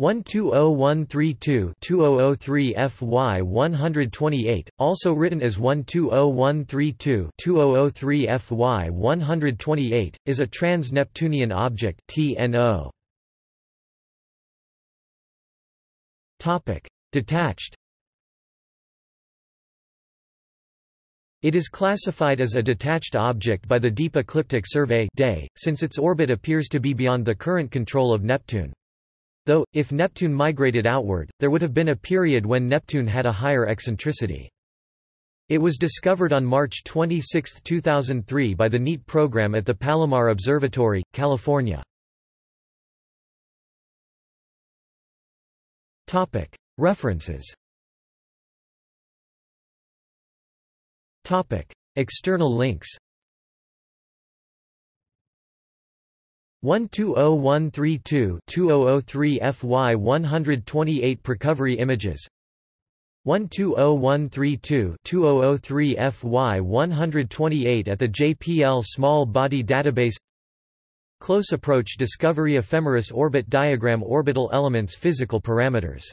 120132-2003 FY 128, also written as 120132-2003 FY 128, is a trans-Neptunian object TNO. Topic: Detached. It is classified as a detached object by the Deep Ecliptic Survey (DES), since its orbit appears to be beyond the current control of Neptune. Though, if Neptune migrated outward, there would have been a period when Neptune had a higher eccentricity. It was discovered on March 26, 2003 by the NEAT program at the Palomar Observatory, California. References External links 120132-2003 FY 128 Precovery images. 120132-2003 FY 128 at the JPL Small Body Database. Close Approach Discovery Ephemeris Orbit Diagram Orbital Elements Physical Parameters